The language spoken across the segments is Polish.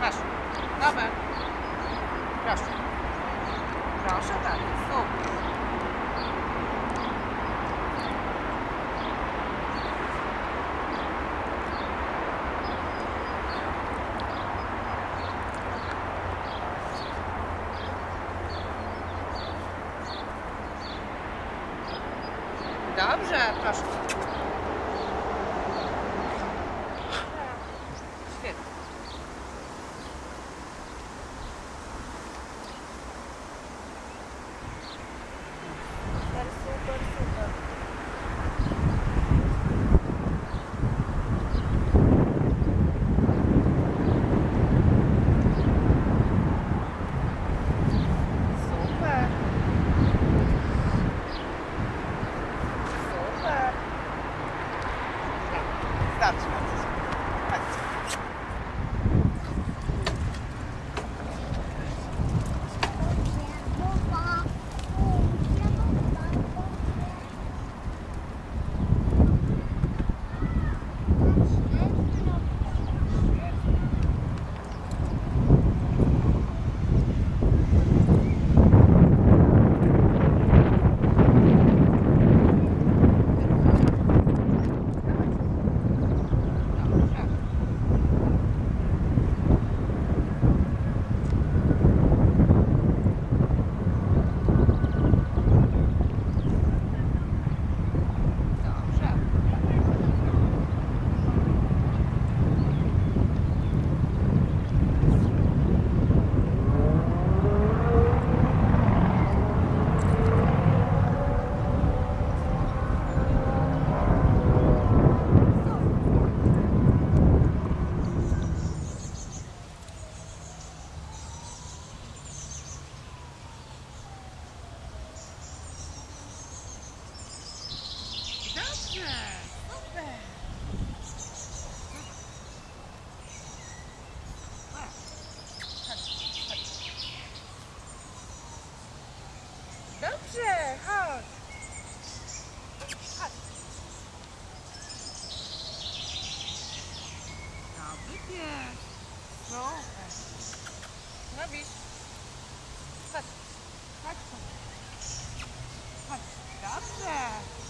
Masz. Dobra. Proszę. Proszę tak. Super. Dobrze, proszę. Świetnie. Super, super, super. Super. Super. Starczy bardzo. Chodźcie. Dobrze. Dobrze. Dobrze. Chodź. Chodź. Dobry. Chodź. Chodź. Chodź. Chodź. Dobrze.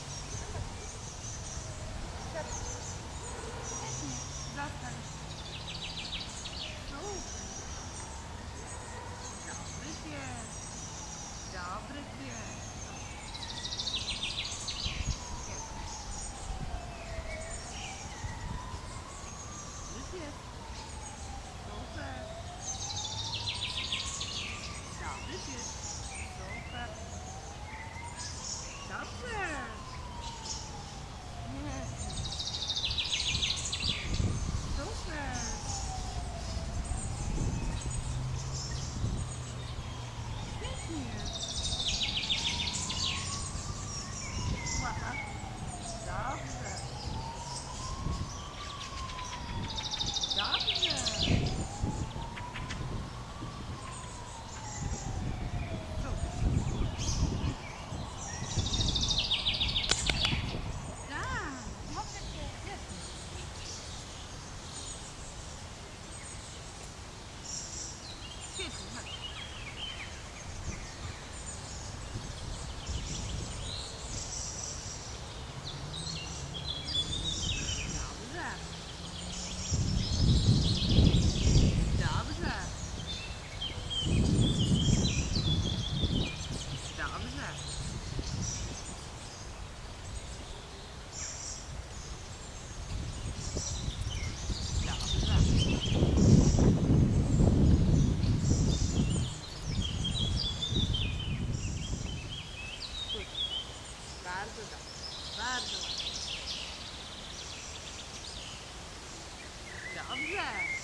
Bardzo dobrze. Bardzo ładnie. Dobrze.